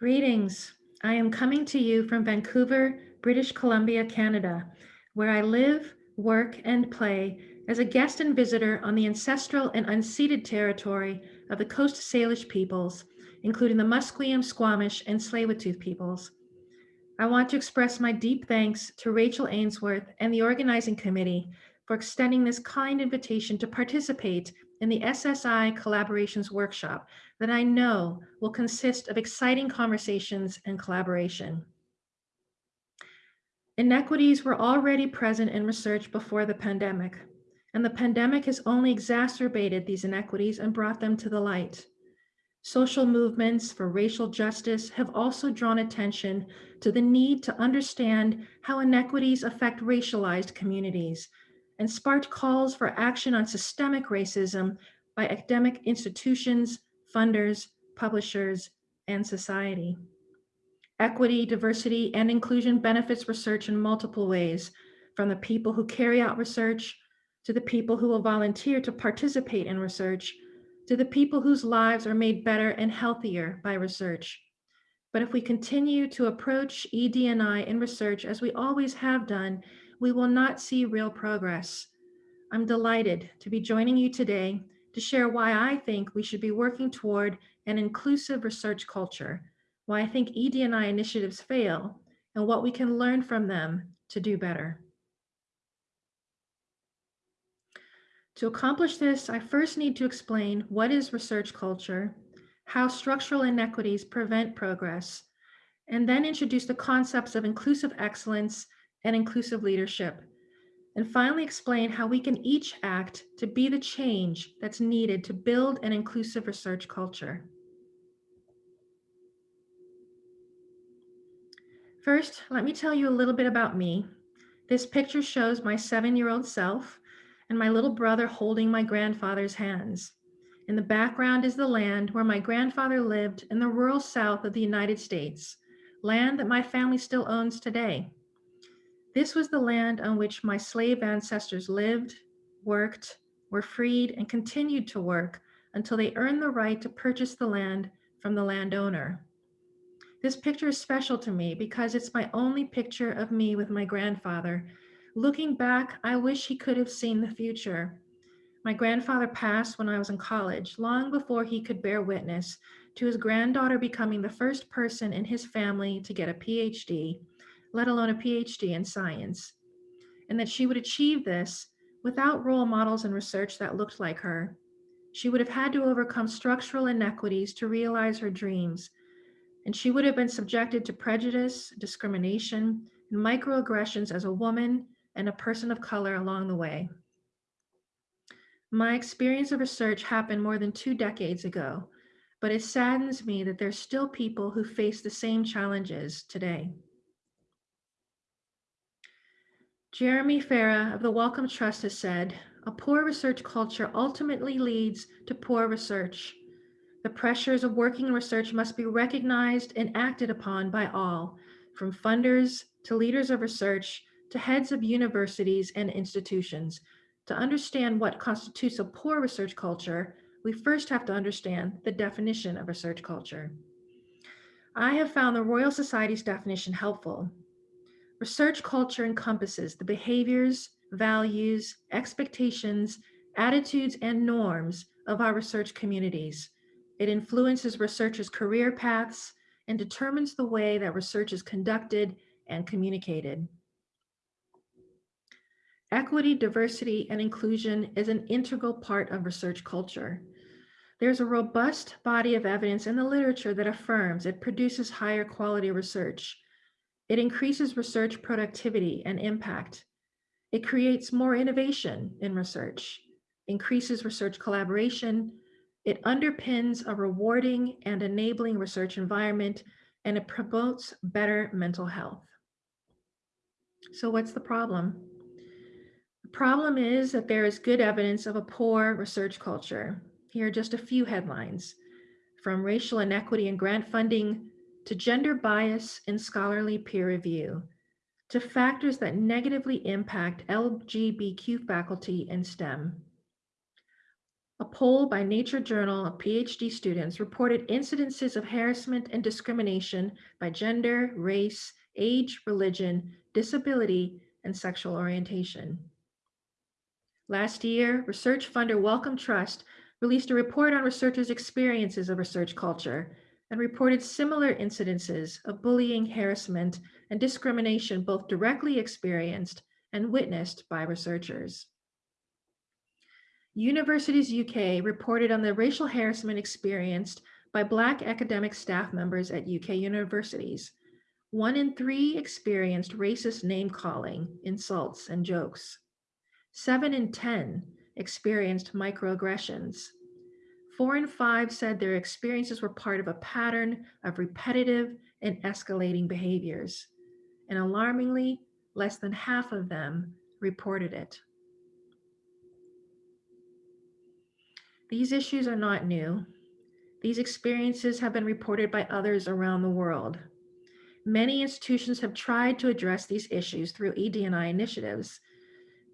Greetings. I am coming to you from Vancouver, British Columbia, Canada, where I live, work, and play as a guest and visitor on the ancestral and unceded territory of the Coast Salish peoples, including the Musqueam, Squamish, and Tsleil-Waututh peoples. I want to express my deep thanks to Rachel Ainsworth and the organizing committee for extending this kind invitation to participate in the SSI Collaborations Workshop that I know will consist of exciting conversations and collaboration. Inequities were already present in research before the pandemic, and the pandemic has only exacerbated these inequities and brought them to the light. Social movements for racial justice have also drawn attention to the need to understand how inequities affect racialized communities and sparked calls for action on systemic racism by academic institutions, funders, publishers, and society. Equity, diversity, and inclusion benefits research in multiple ways, from the people who carry out research, to the people who will volunteer to participate in research, to the people whose lives are made better and healthier by research. But if we continue to approach ED&I in research as we always have done, we will not see real progress. I'm delighted to be joining you today to share why I think we should be working toward an inclusive research culture, why I think ED&I initiatives fail, and what we can learn from them to do better. To accomplish this, I first need to explain what is research culture, how structural inequities prevent progress, and then introduce the concepts of inclusive excellence and inclusive leadership. And finally explain how we can each act to be the change that's needed to build an inclusive research culture. First, let me tell you a little bit about me. This picture shows my seven-year-old self and my little brother holding my grandfather's hands. In the background is the land where my grandfather lived in the rural south of the United States, land that my family still owns today. This was the land on which my slave ancestors lived, worked, were freed, and continued to work until they earned the right to purchase the land from the landowner. This picture is special to me because it's my only picture of me with my grandfather. Looking back, I wish he could have seen the future. My grandfather passed when I was in college, long before he could bear witness to his granddaughter becoming the first person in his family to get a PhD let alone a PhD in science, and that she would achieve this without role models and research that looked like her. She would have had to overcome structural inequities to realize her dreams, and she would have been subjected to prejudice, discrimination, and microaggressions as a woman and a person of color along the way. My experience of research happened more than two decades ago, but it saddens me that there's still people who face the same challenges today. Jeremy Farrar of the Wellcome Trust has said, a poor research culture ultimately leads to poor research. The pressures of working in research must be recognized and acted upon by all, from funders to leaders of research to heads of universities and institutions. To understand what constitutes a poor research culture, we first have to understand the definition of research culture. I have found the Royal Society's definition helpful. Research culture encompasses the behaviors, values, expectations, attitudes, and norms of our research communities. It influences researchers' career paths and determines the way that research is conducted and communicated. Equity, diversity, and inclusion is an integral part of research culture. There's a robust body of evidence in the literature that affirms it produces higher quality research. It increases research productivity and impact. It creates more innovation in research, increases research collaboration. It underpins a rewarding and enabling research environment, and it promotes better mental health. So what's the problem? The problem is that there is good evidence of a poor research culture. Here are just a few headlines. From racial inequity in grant funding to gender bias in scholarly peer review, to factors that negatively impact LGBTQ faculty in STEM. A poll by Nature Journal of PhD students reported incidences of harassment and discrimination by gender, race, age, religion, disability, and sexual orientation. Last year, research funder Wellcome Trust released a report on researchers' experiences of research culture and reported similar incidences of bullying, harassment, and discrimination both directly experienced and witnessed by researchers. Universities UK reported on the racial harassment experienced by Black academic staff members at UK universities. One in three experienced racist name calling, insults, and jokes. Seven in 10 experienced microaggressions. Four in five said their experiences were part of a pattern of repetitive and escalating behaviors. And alarmingly, less than half of them reported it. These issues are not new. These experiences have been reported by others around the world. Many institutions have tried to address these issues through ED&I initiatives.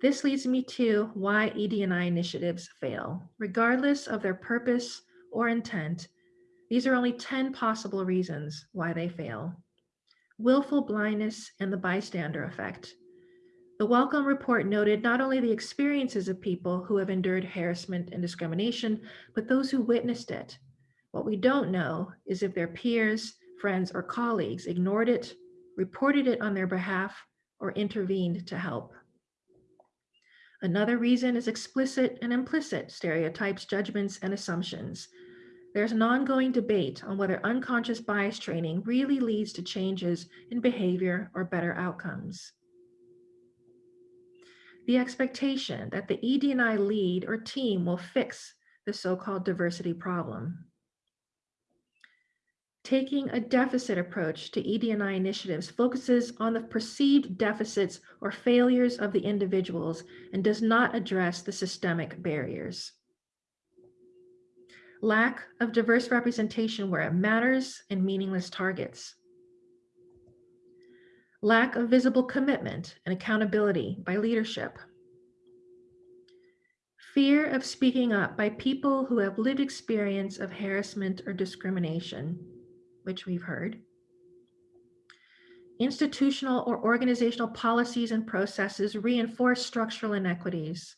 This leads me to why ED&I initiatives fail. Regardless of their purpose or intent, these are only 10 possible reasons why they fail. Willful blindness and the bystander effect. The Wellcome report noted not only the experiences of people who have endured harassment and discrimination, but those who witnessed it. What we don't know is if their peers, friends, or colleagues ignored it, reported it on their behalf, or intervened to help. Another reason is explicit and implicit stereotypes, judgments, and assumptions. There's an ongoing debate on whether unconscious bias training really leads to changes in behavior or better outcomes the expectation that the ED&I lead or team will fix the so-called diversity problem. Taking a deficit approach to ED&I initiatives focuses on the perceived deficits or failures of the individuals and does not address the systemic barriers. Lack of diverse representation where it matters and meaningless targets. Lack of visible commitment and accountability by leadership, fear of speaking up by people who have lived experience of harassment or discrimination, which we've heard, institutional or organizational policies and processes reinforce structural inequities,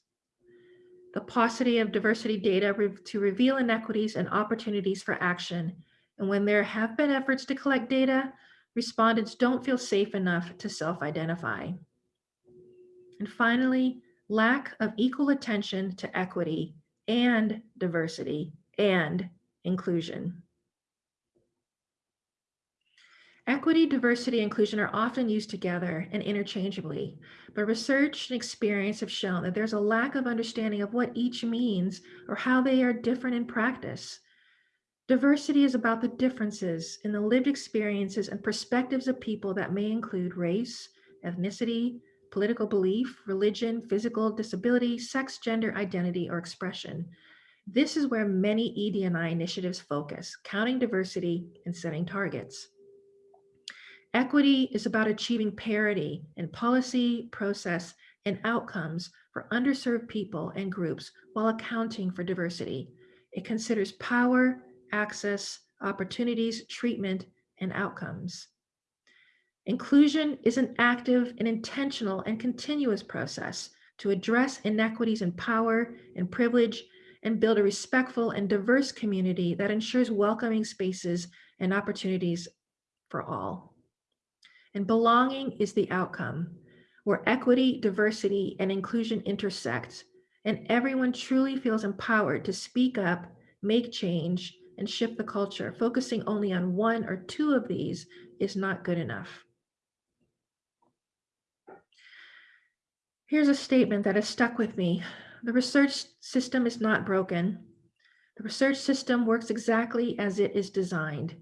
the paucity of diversity data re to reveal inequities and opportunities for action, and when there have been efforts to collect data, respondents don't feel safe enough to self-identify. And finally, lack of equal attention to equity and diversity and inclusion. Equity, diversity, inclusion are often used together and interchangeably, but research and experience have shown that there's a lack of understanding of what each means or how they are different in practice. Diversity is about the differences in the lived experiences and perspectives of people that may include race, ethnicity, political belief, religion, physical disability, sex, gender, identity, or expression. This is where many ED&I initiatives focus, counting diversity and setting targets. Equity is about achieving parity in policy, process, and outcomes for underserved people and groups while accounting for diversity. It considers power, access, opportunities, treatment, and outcomes. Inclusion is an active and intentional and continuous process to address inequities in power and privilege and build a respectful and diverse community that ensures welcoming spaces and opportunities for all. And belonging is the outcome, where equity, diversity, and inclusion intersect, and everyone truly feels empowered to speak up, make change, and shift the culture. Focusing only on one or two of these is not good enough. Here's a statement that has stuck with me. The research system is not broken. The research system works exactly as it is designed,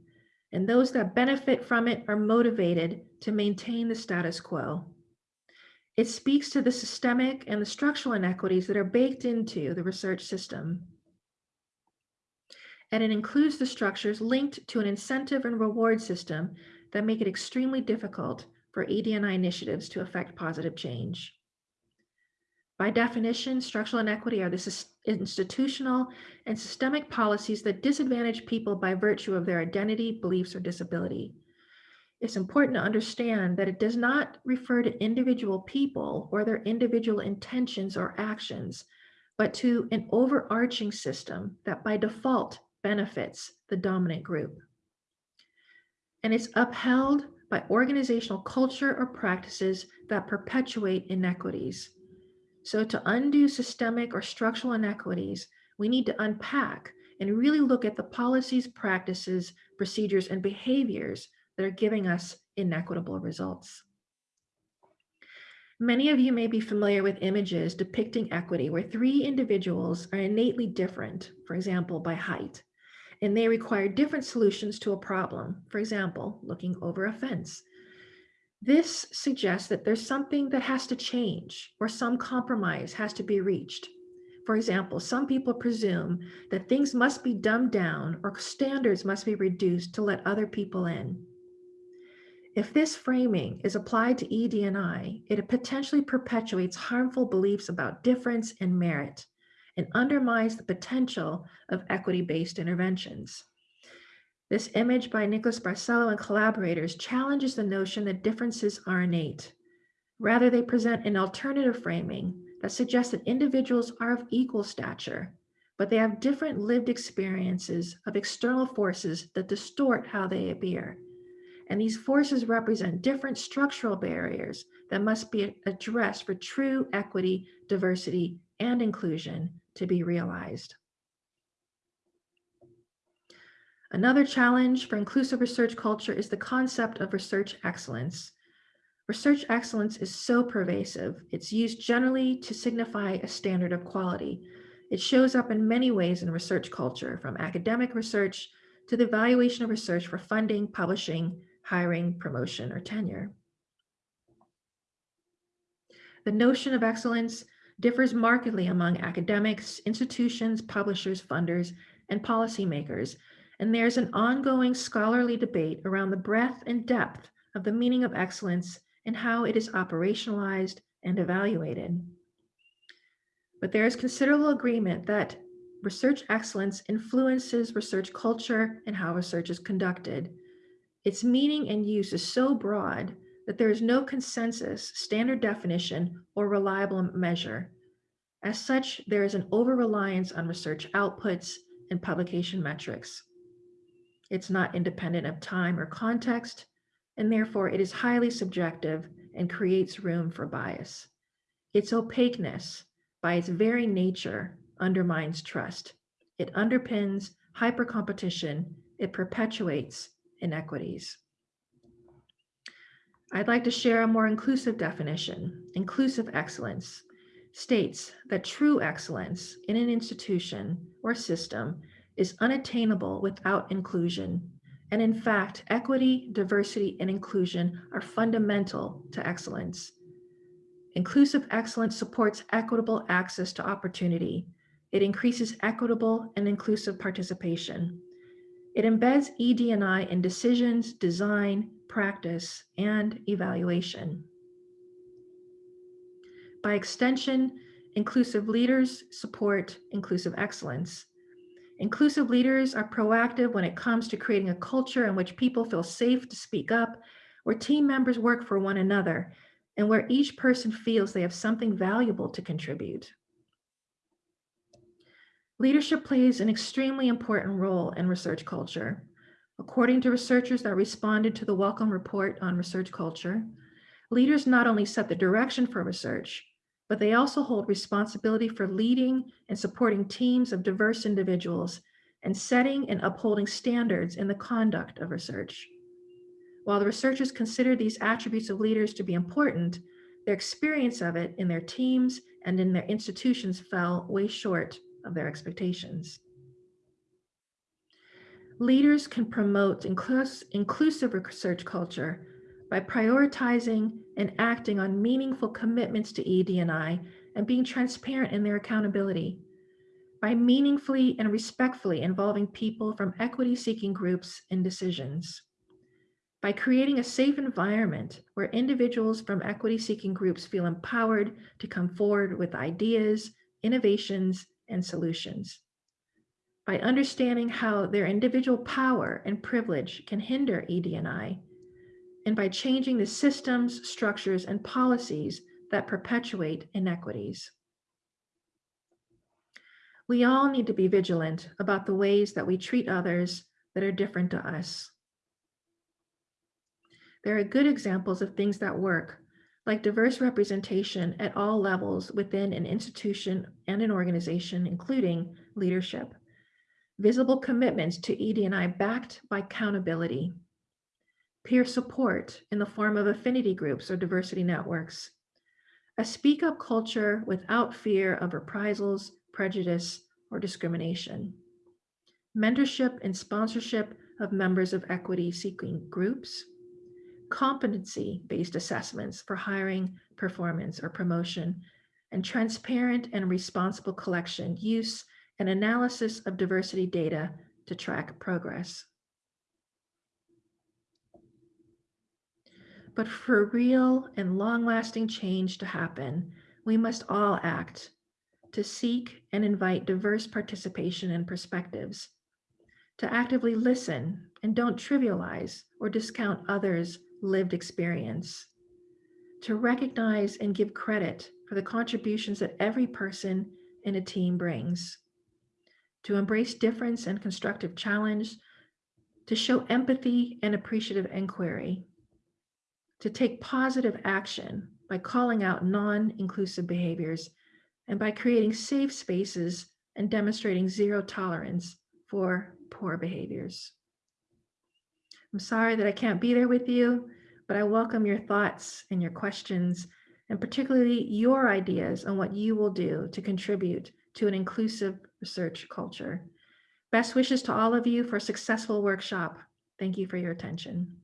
and those that benefit from it are motivated to maintain the status quo. It speaks to the systemic and the structural inequities that are baked into the research system and it includes the structures linked to an incentive and reward system that make it extremely difficult for ED&I initiatives to affect positive change. By definition, structural inequity are the institutional and systemic policies that disadvantage people by virtue of their identity, beliefs, or disability. It's important to understand that it does not refer to individual people or their individual intentions or actions, but to an overarching system that by default benefits the dominant group. And it's upheld by organizational culture or practices that perpetuate inequities. So to undo systemic or structural inequities, we need to unpack and really look at the policies, practices, procedures, and behaviors that are giving us inequitable results. Many of you may be familiar with images depicting equity where three individuals are innately different, for example, by height, and they require different solutions to a problem, for example, looking over a fence. This suggests that there's something that has to change or some compromise has to be reached. For example, some people presume that things must be dumbed down or standards must be reduced to let other people in. If this framing is applied to ED&I, it potentially perpetuates harmful beliefs about difference and merit and undermines the potential of equity-based interventions. This image by Nicholas Barcelo and collaborators challenges the notion that differences are innate. Rather, they present an alternative framing that suggests that individuals are of equal stature, but they have different lived experiences of external forces that distort how they appear. And these forces represent different structural barriers that must be addressed for true equity, diversity, and inclusion to be realized. Another challenge for inclusive research culture is the concept of research excellence. Research excellence is so pervasive. It's used generally to signify a standard of quality. It shows up in many ways in research culture, from academic research to the evaluation of research for funding, publishing, hiring, promotion, or tenure. The notion of excellence differs markedly among academics, institutions, publishers, funders, and policymakers, and there's an ongoing scholarly debate around the breadth and depth of the meaning of excellence and how it is operationalized and evaluated. But there is considerable agreement that research excellence influences research culture and how research is conducted. Its meaning and use is so broad that there is no consensus, standard definition, or reliable measure. As such, there is an over-reliance on research outputs and publication metrics. It's not independent of time or context, and therefore it is highly subjective and creates room for bias. Its opaqueness, by its very nature, undermines trust. It underpins hypercompetition. It perpetuates inequities. I'd like to share a more inclusive definition. Inclusive excellence states that true excellence in an institution or system is unattainable without inclusion. And in fact, equity, diversity, and inclusion are fundamental to excellence. Inclusive excellence supports equitable access to opportunity. It increases equitable and inclusive participation. It embeds ED&I in decisions, design, practice, and evaluation. By extension, inclusive leaders support inclusive excellence. Inclusive leaders are proactive when it comes to creating a culture in which people feel safe to speak up, where team members work for one another, and where each person feels they have something valuable to contribute. Leadership plays an extremely important role in research culture. According to researchers that responded to the Wellcome Report on research culture, leaders not only set the direction for research, but they also hold responsibility for leading and supporting teams of diverse individuals and setting and upholding standards in the conduct of research. While the researchers consider these attributes of leaders to be important, their experience of it in their teams and in their institutions fell way short of their expectations. Leaders can promote inclusive research culture by prioritizing and acting on meaningful commitments to ED&I and being transparent in their accountability, by meaningfully and respectfully involving people from equity-seeking groups in decisions, by creating a safe environment where individuals from equity seeking groups feel empowered to come forward with ideas, innovations, and solutions. By understanding how their individual power and privilege can hinder ED&I, and by changing the systems, structures, and policies that perpetuate inequities. We all need to be vigilant about the ways that we treat others that are different to us. There are good examples of things that work, like diverse representation at all levels within an institution and an organization, including leadership, visible commitments to ED&I backed by accountability, peer support in the form of affinity groups or diversity networks, a speak up culture without fear of reprisals, prejudice, or discrimination, mentorship and sponsorship of members of equity seeking groups, competency-based assessments for hiring, performance, or promotion, and transparent and responsible collection, use, and analysis of diversity data to track progress. But for real and long-lasting change to happen, we must all act to seek and invite diverse participation and perspectives, to actively listen and don't trivialize or discount others' lived experience, to recognize and give credit for the contributions that every person in a team brings, to embrace difference and constructive challenge, to show empathy and appreciative inquiry, to take positive action by calling out non-inclusive behaviors and by creating safe spaces and demonstrating zero tolerance for poor behaviors. I'm sorry that I can't be there with you, but I welcome your thoughts and your questions, and particularly your ideas on what you will do to contribute to an inclusive research culture. Best wishes to all of you for a successful workshop. Thank you for your attention.